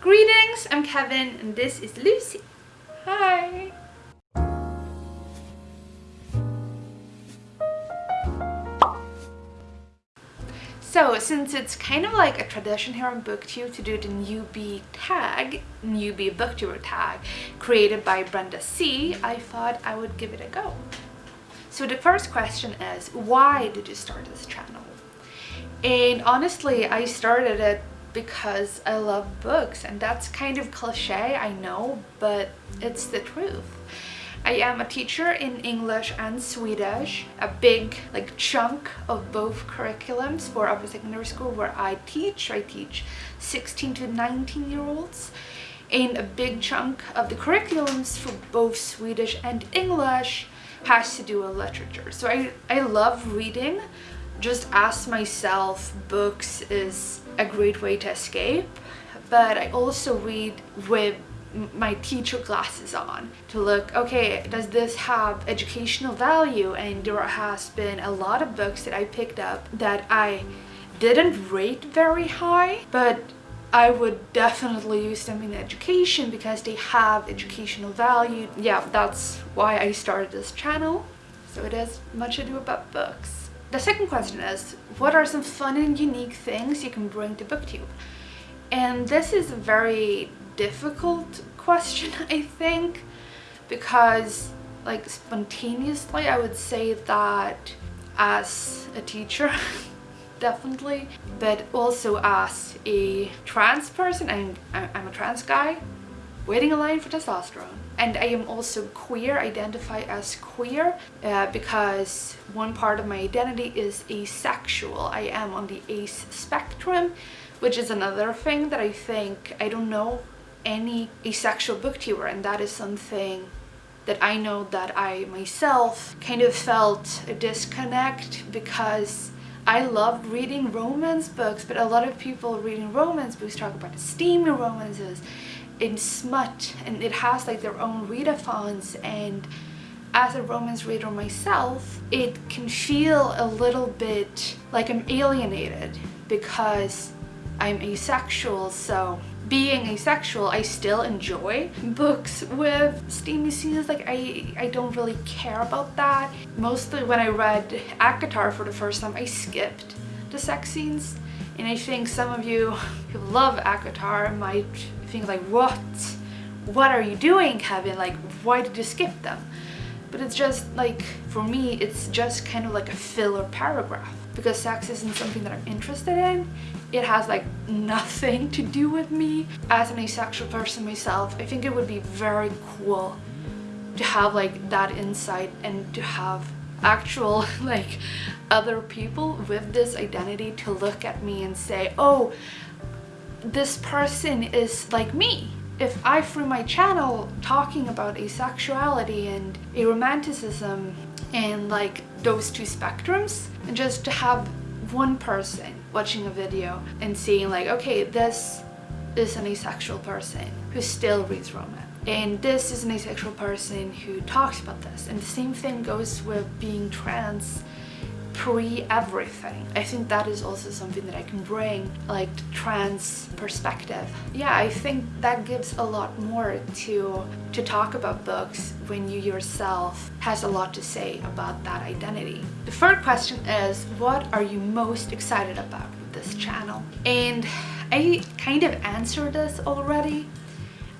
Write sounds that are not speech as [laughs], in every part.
Greetings, I'm Kevin and this is Lucy. Hi! So since it's kind of like a tradition here on booktube to do the newbie tag, newbie booktuber tag, created by Brenda C, I thought I would give it a go. So the first question is, why did you start this channel? And honestly, I started it because I love books and that's kind of cliche, I know, but it's the truth. I am a teacher in English and Swedish, a big like chunk of both curriculums for upper secondary school where I teach. I teach 16 to 19 year olds and a big chunk of the curriculums for both Swedish and English has to do with literature. So I, I love reading. Just ask myself, books is a great way to escape, but I also read with my teacher glasses on to look okay does this have educational value? And there has been a lot of books that I picked up that I didn't rate very high but I would definitely use them in education because they have educational value. Yeah that's why I started this channel. So it is much ado about books the second question is what are some fun and unique things you can bring to booktube? And this is a very difficult [laughs] question I think because like spontaneously I would say that as a teacher [laughs] definitely but also as a trans person I'm, I'm a trans guy waiting in line for testosterone and I am also queer, identify as queer uh, because one part of my identity is asexual. I am on the ace spectrum which is another thing that I think, I don't know any asexual booktuber and that is something that I know that I myself kind of felt a disconnect because I loved reading romance books but a lot of people reading romance books talk about steamy romances in smut and it has like their own readathons and as a romance reader myself it can feel a little bit like I'm alienated because I'm asexual so being asexual, I still enjoy books with steamy scenes. Like I, I don't really care about that. Mostly when I read ACOTAR for the first time, I skipped the sex scenes. And I think some of you who love ACOTAR might think like, what? What are you doing, Kevin? Like, why did you skip them? But it's just like, for me, it's just kind of like a filler paragraph because sex isn't something that I'm interested in. It has like nothing to do with me. As an asexual person myself, I think it would be very cool to have like that insight and to have actual [laughs] like other people with this identity to look at me and say, oh, this person is like me. If I, through my channel, talking about asexuality and aromanticism and like those two spectrums and just to have one person watching a video and seeing like okay this is an asexual person who still reads romance and this is an asexual person who talks about this and the same thing goes with being trans pre-everything. I think that is also something that I can bring, like trans perspective. Yeah, I think that gives a lot more to, to talk about books when you yourself has a lot to say about that identity. The third question is, what are you most excited about with this channel? And I kind of answered this already.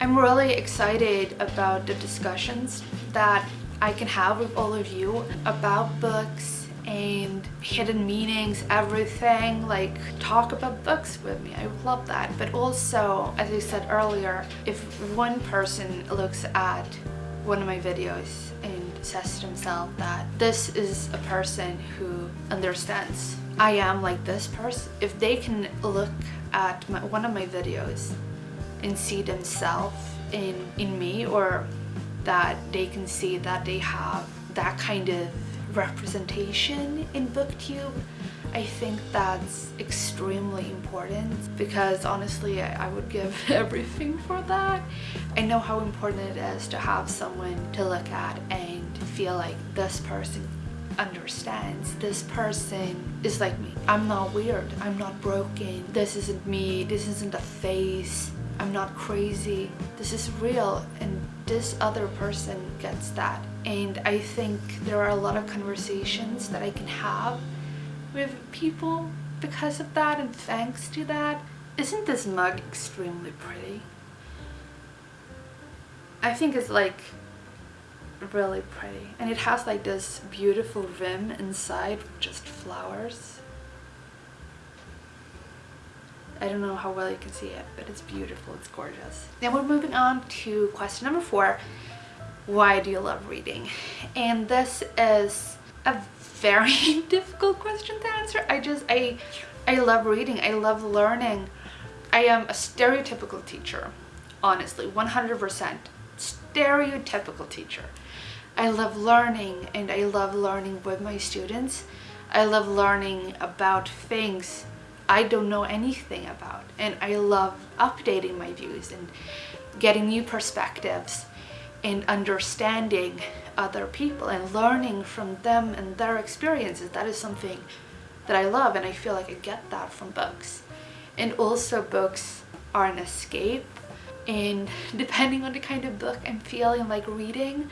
I'm really excited about the discussions that I can have with all of you about books and hidden meanings, everything, like talk about books with me. I love that. But also, as I said earlier, if one person looks at one of my videos and says to himself that this is a person who understands I am like this person, if they can look at my, one of my videos and see themselves in, in me or that they can see that they have that kind of representation in booktube I think that's extremely important because honestly I, I, would give [laughs] everything for that. I know how important it is to have someone to look at and feel like this person understands this person is like me. I'm not weird. I'm not broken. This isn't me. This isn't a face. I'm not crazy. This is real and this other person gets that. And I think there are a lot of conversations that I can have with people because of that and thanks to that. Isn't this mug extremely pretty? I think it's like really pretty. And it has like this beautiful rim inside with just flowers. I don't know how well you can see it but it's beautiful. It's gorgeous. Now we're moving on to question number four why do you love reading? And this is a very [laughs] difficult question to answer. I just I I love reading. I love learning. I am a stereotypical teacher honestly 100% stereotypical teacher. I love learning and I love learning with my students. I love learning about things I don't know anything about and I love updating my views and getting new perspectives and understanding other people and learning from them and their experiences. That is something that I love and I feel like I get that from books. And also books are an escape and [laughs] depending on the kind of book I'm feeling like reading,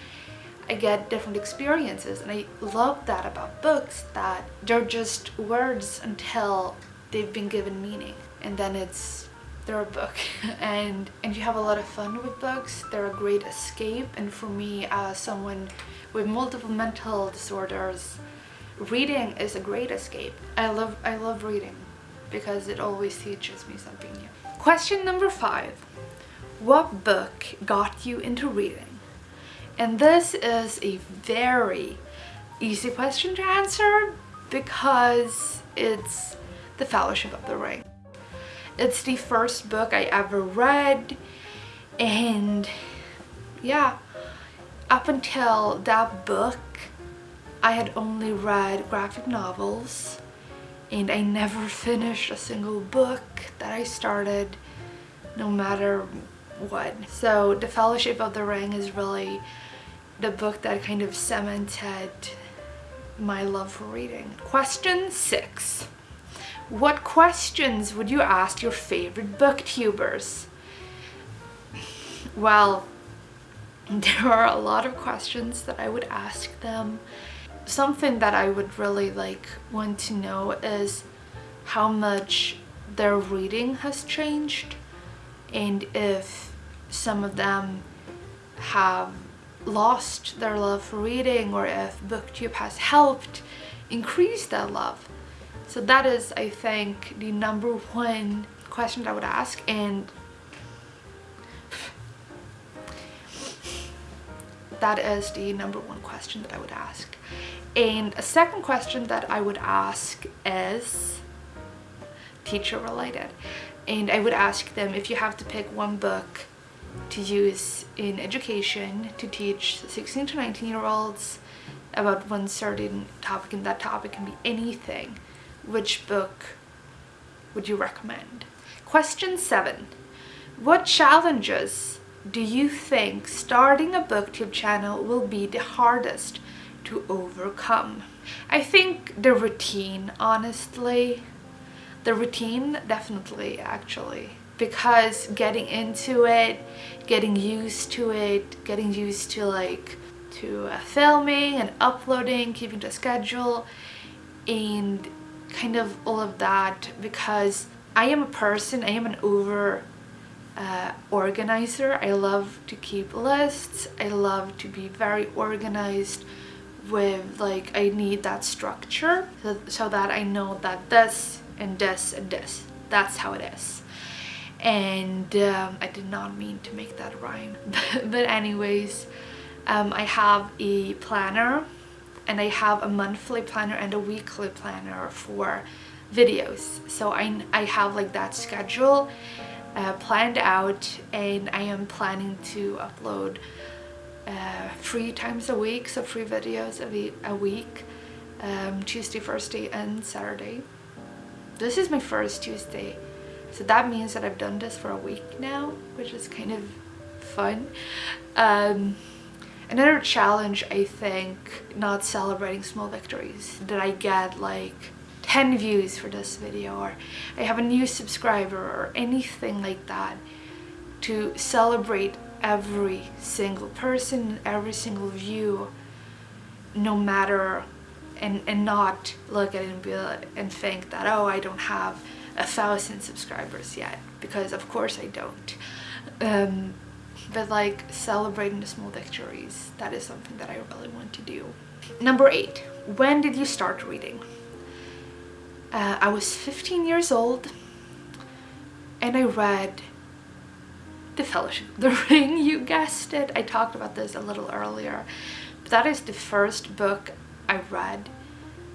I get different experiences and I love that about books that they're just words until they've been given meaning and then it's they're a book. [laughs] And and you have a lot of fun with books. They're a great escape. And for me as someone with multiple mental disorders reading is a great escape. I love I love reading because it always teaches me something new. Question number five. What book got you into reading? And this is a very easy question to answer because it's The Fellowship of the Ring. It's the first book I ever read and yeah, up until that book I had only read graphic novels and I never [laughs] finished a single book that I started no matter what. So The Fellowship of the Ring is really the book that kind of cemented my love for reading. Question six. What questions would you ask your favorite booktubers? Well, [laughs] there are a lot of questions that I would ask them. Something that I would really like want to know is how much their reading has changed and if some of them have lost their love for reading or if booktube has helped increase their love so that is i think the number one question that i would ask and that is the number one question that i would ask. And a second question that i would ask is teacher related. And i would ask them if you have to pick one book to use in education to teach 16 to 19 year olds about one certain topic and that topic can be anything which book would you recommend? Question seven. What challenges do you think starting a booktube channel will be the hardest to overcome? I think the routine honestly. The routine definitely actually. Because getting into it getting used to it getting used to like to uh, filming and uploading keeping the schedule and kind of all of that because I am a person I am an over uh, organizer. I love to keep lists. I love to be very organized with like I need that structure so, so that I know that this and this and this that's how it is. And um, I did not mean to make that rhyme. [laughs] But anyways um, I have a planner and I have a monthly planner and a weekly planner for videos. So I, I have like that schedule uh, planned out and I am planning to upload uh, three times a week so three videos a, a week um, Tuesday, Thursday and Saturday. This is my first Tuesday. So that means that I've done this for a week now, which is kind of fun. Um, Another challenge, I think, not celebrating small victories. Did I get like 10 views for this video or I have a new subscriber or anything like that to celebrate every single person, every single view, no matter and, and not look at it and, be, and think that, oh, I don't have a thousand subscribers yet because of course I don't. Um, but like celebrating the small victories, that is something that I really want to do. Number eight, when did you start reading? Uh, I was 15 years old and I read The Fellowship of the [laughs] Ring, you guessed it. I talked about this a little earlier. But that is the first book I read.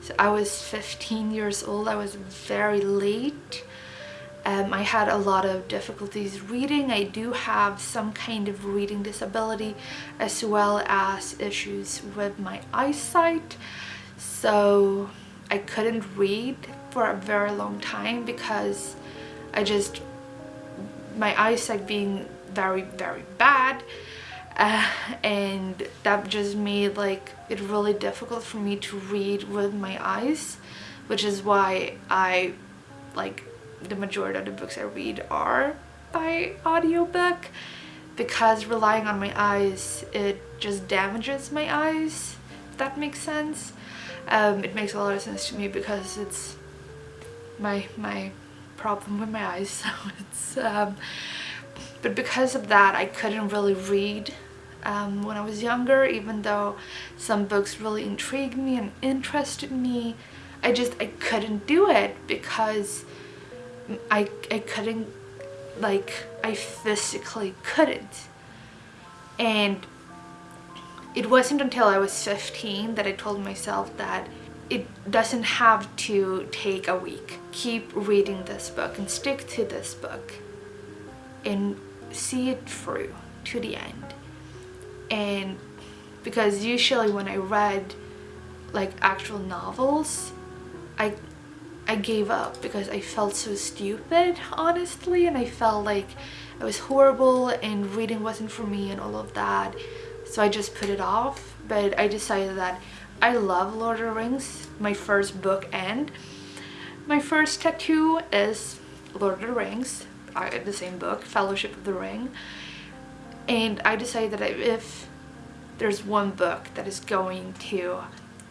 So I was 15 years old, I was very late um, I had a lot of difficulties reading. I do have some kind of reading disability as well as issues with my eyesight. So I couldn't read for a very long time because I just, my eyesight being very, very bad uh, and that just made like it really difficult for me to read with my eyes which is why I like the majority of the books I read are by audiobook. Because relying on my eyes it just damages my eyes if that makes sense. Um, it makes a lot of sense to me because it's my my problem with my eyes [laughs] so it's um, but because of that I couldn't really read um, when I was younger even though some books really intrigued me and interested me. I just I couldn't do it because I, I couldn't, like, I physically couldn't. And it wasn't until I was 15 that I told myself that it doesn't have to take a week. Keep reading this book and stick to this book and see it through to the end. And because usually when I read like actual novels, I I gave up because I felt so stupid, honestly, and I felt like I was horrible and reading wasn't for me and all of that. So I just put it off, but I decided that I love Lord of the Rings, my first book and my first tattoo is Lord of the Rings, I, the same book, Fellowship of the Ring. And I decided that if there's one book that is going to,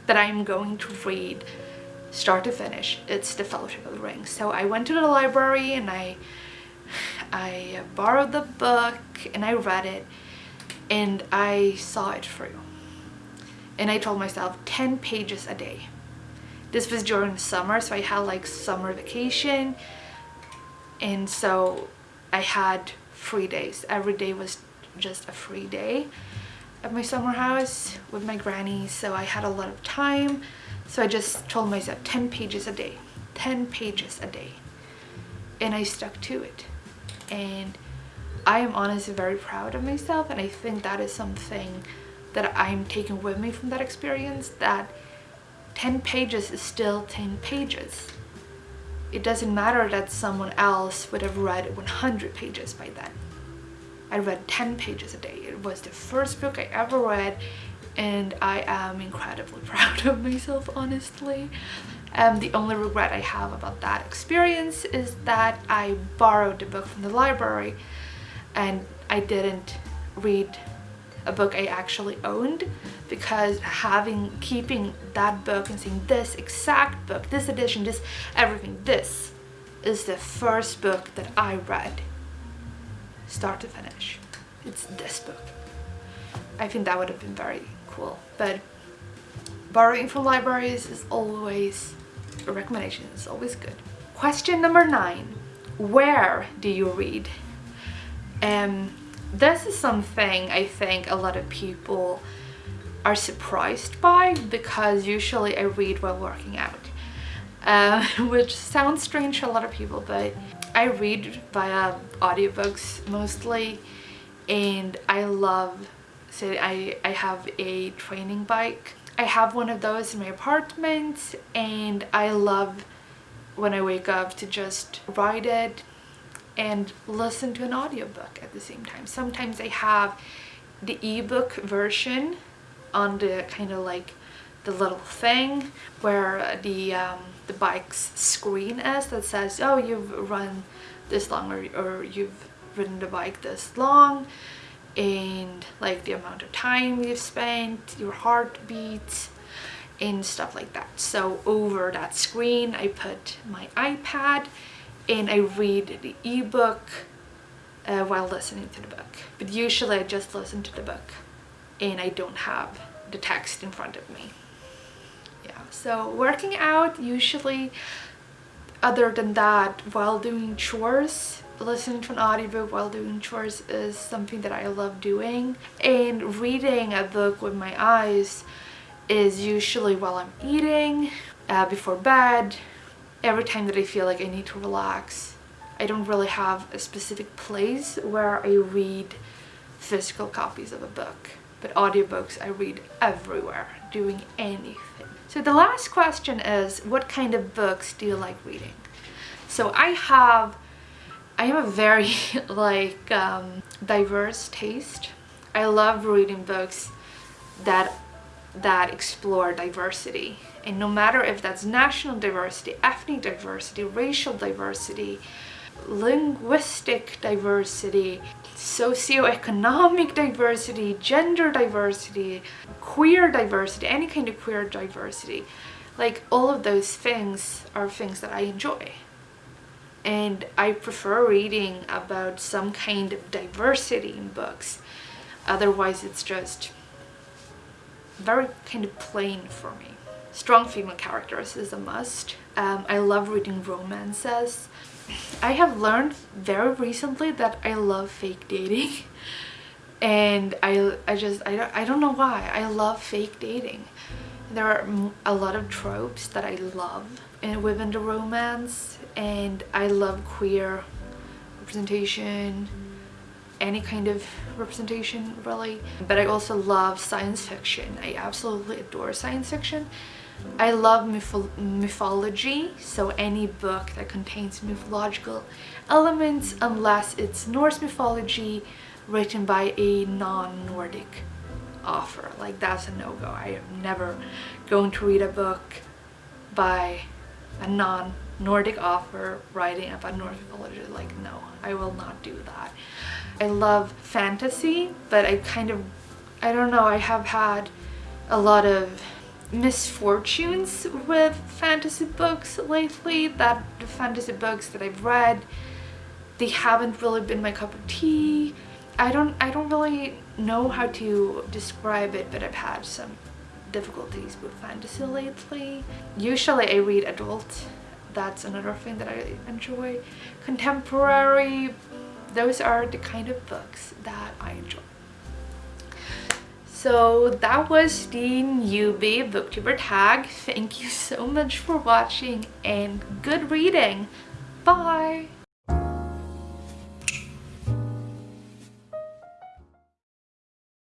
that I'm going to read start to finish it's the fellowship of the ring so i went to the library and i i borrowed the book and i read it and i saw it through. And i told myself 10 pages a day. This was during the summer so i had like summer vacation. And so i had free days. Every day was just a free day at my summer house with my granny so i had a lot of time so I just told myself 10 pages a day, 10 pages a day. And I stuck to it. And I am honestly very proud of myself and I think that is something that I'm taking with me from that experience that 10 pages is still 10 pages. It doesn't matter that someone else would have read 100 pages by then. I read 10 pages a day. It was the first book I ever read and I am incredibly [laughs] proud of myself honestly. Um, the only regret I have about that experience is that I borrowed the book from the library and I didn't read a book I actually owned because having keeping that book and seeing this exact book, this edition, this everything, this is the first book that I read start to finish. It's this book. I think that would have been very But borrowing from libraries is always a recommendation. It's always good. Question number nine. Where do you read? Um, this is something I think a lot of people are surprised by because usually I read while working out. Uh, [laughs] which sounds strange to a lot of people but I read via audiobooks mostly and I love so I, I have a training bike. I have one of those in my apartment and I love when I wake up to just ride it and listen to an audiobook at the same time. Sometimes I have the ebook version on the kind of like the little thing where the um, the bike's screen is that says oh you've run this long or, or you've ridden the bike this long and like the amount of time you've spent your heartbeat and stuff like that. So over that screen I put my iPad and I read the ebook uh, while listening to the book. But usually I just listen to the book and I don't have the text in front of me. Yeah so working out usually other than that while doing chores listening to an audiobook while doing chores is something that I love doing and reading a book with my eyes is usually while I'm eating, uh, before bed, every time that I feel like I need to relax. I don't really have a specific place where I read physical copies of a book, but audiobooks I read everywhere, doing anything. So the last question is, what kind of books do you like reading? So I have, I have a very [laughs] like um, diverse taste. I love reading books that that explore diversity and no matter if that's national diversity, ethnic diversity, racial diversity, linguistic diversity, socioeconomic diversity, gender diversity, queer diversity, any kind of queer diversity. Like all of those things are things that I enjoy. And I prefer reading about some kind of diversity in books. Otherwise it's just very kind of plain for me. Strong female characters is a must. Um, I love reading romances. I have learned very recently that I love fake dating. [laughs] And I, I just I don't, I don't know why. I love fake dating. There are a lot of tropes that I love in, within the romance and I love queer representation any kind of representation really. But I also love science fiction. I absolutely adore science fiction I love mytho mythology so any book that contains mythological elements unless it's Norse mythology written by a non-Nordic author like that's a no-go. I am never going to read a book by a non-Nordic author writing about Norse mythology like no I will not do that. I love fantasy, but I kind of, I don't know, I have had a lot of misfortunes with fantasy books lately. That the fantasy books that I've read they haven't really been my cup of tea. I don't I don't really know how to describe it but I've had some difficulties with fantasy lately. Usually I read adult. That's another thing that I enjoy. Contemporary those are the kind of books that I enjoy. So that was the newbie booktuber tag. Thank you so much for watching and good reading. Bye!